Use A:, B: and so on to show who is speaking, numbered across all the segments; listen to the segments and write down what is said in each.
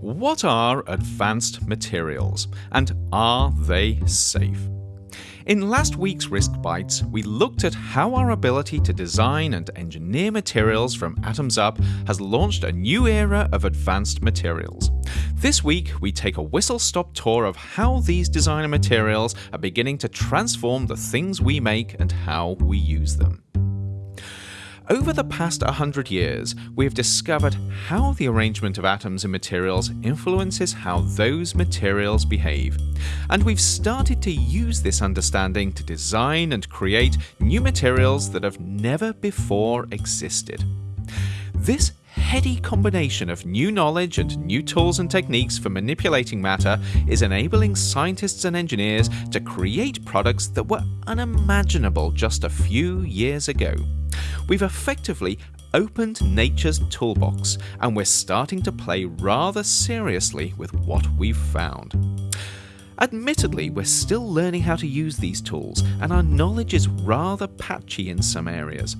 A: What are advanced materials and are they safe? In last week's Risk Bites, we looked at how our ability to design and engineer materials from atoms up has launched a new era of advanced materials. This week, we take a whistle stop tour of how these designer materials are beginning to transform the things we make and how we use them. Over the past 100 years, we have discovered how the arrangement of atoms in materials influences how those materials behave. And we've started to use this understanding to design and create new materials that have never before existed. This heady combination of new knowledge and new tools and techniques for manipulating matter is enabling scientists and engineers to create products that were unimaginable just a few years ago. We've effectively opened nature's toolbox and we're starting to play rather seriously with what we've found. Admittedly, we're still learning how to use these tools, and our knowledge is rather patchy in some areas.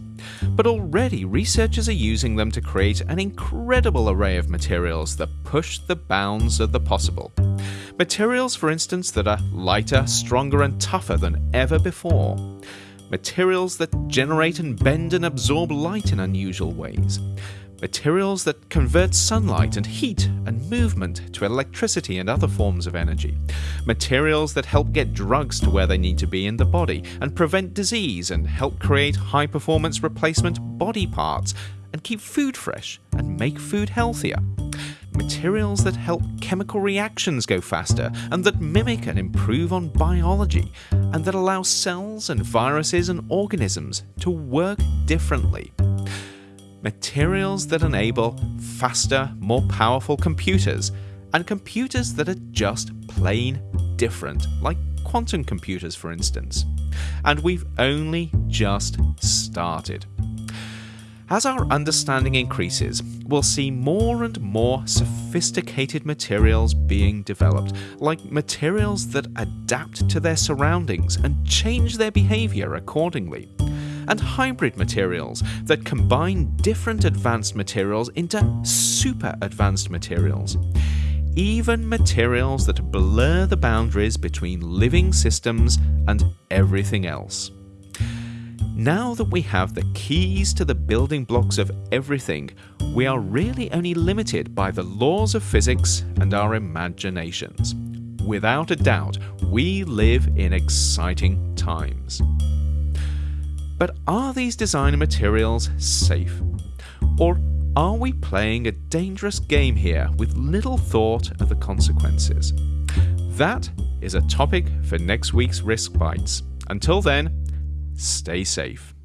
A: But already, researchers are using them to create an incredible array of materials that push the bounds of the possible. Materials, for instance, that are lighter, stronger, and tougher than ever before materials that generate and bend and absorb light in unusual ways, materials that convert sunlight and heat and movement to electricity and other forms of energy, materials that help get drugs to where they need to be in the body and prevent disease and help create high performance replacement body parts and keep food fresh and make food healthier. Materials that help chemical reactions go faster and that mimic and improve on biology, and that allow cells and viruses and organisms to work differently. Materials that enable faster, more powerful computers, and computers that are just plain different, like quantum computers, for instance. And we've only just started. As our understanding increases, we'll see more and more sophisticated materials being developed, like materials that adapt to their surroundings and change their behavior accordingly. And hybrid materials that combine different advanced materials into super advanced materials. Even materials that blur the boundaries between living systems and everything else. Now that we have the keys to the building blocks of everything, we are really only limited by the laws of physics and our imaginations. Without a doubt, we live in exciting times. But are these design materials safe? Or are we playing a dangerous game here with little thought of the consequences? That is a topic for next week's Risk Bites. Until then, Stay safe.